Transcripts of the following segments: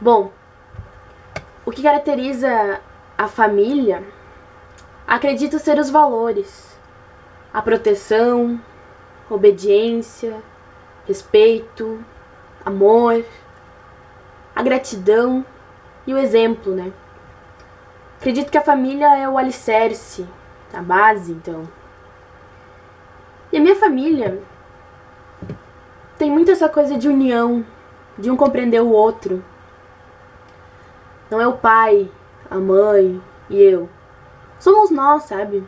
Bom, o que caracteriza a família, acredito ser os valores, a proteção, obediência, respeito, amor, a gratidão e o exemplo, né? Acredito que a família é o alicerce, a base, então. E a minha família tem muito essa coisa de união, de um compreender o outro. Não é o pai, a mãe e eu. Somos nós, sabe?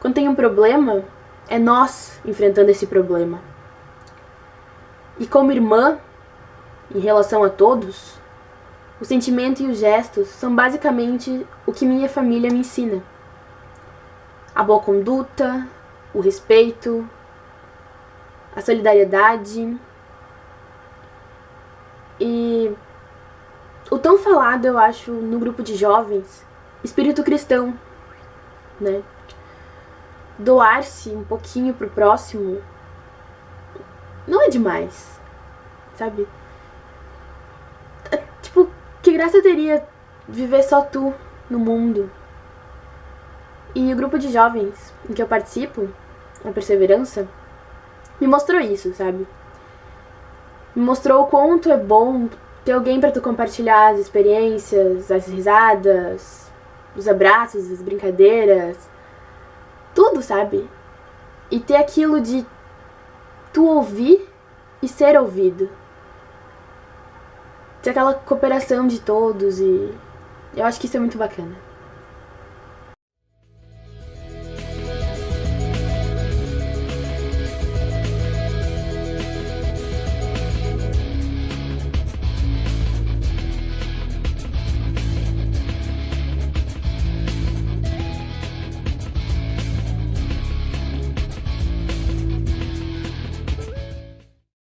Quando tem um problema, é nós enfrentando esse problema. E como irmã, em relação a todos, o sentimento e os gestos são basicamente o que minha família me ensina. A boa conduta, o respeito, a solidariedade e o tão falado, eu acho, no grupo de jovens, espírito cristão, né? Doar-se um pouquinho pro próximo não é demais, sabe? É, tipo, que graça teria viver só tu no mundo? E o grupo de jovens em que eu participo, a Perseverança, me mostrou isso, sabe? Me mostrou o quanto é bom ter alguém para tu compartilhar as experiências, as risadas, os abraços, as brincadeiras, tudo, sabe? E ter aquilo de tu ouvir e ser ouvido. Ter aquela cooperação de todos e eu acho que isso é muito bacana.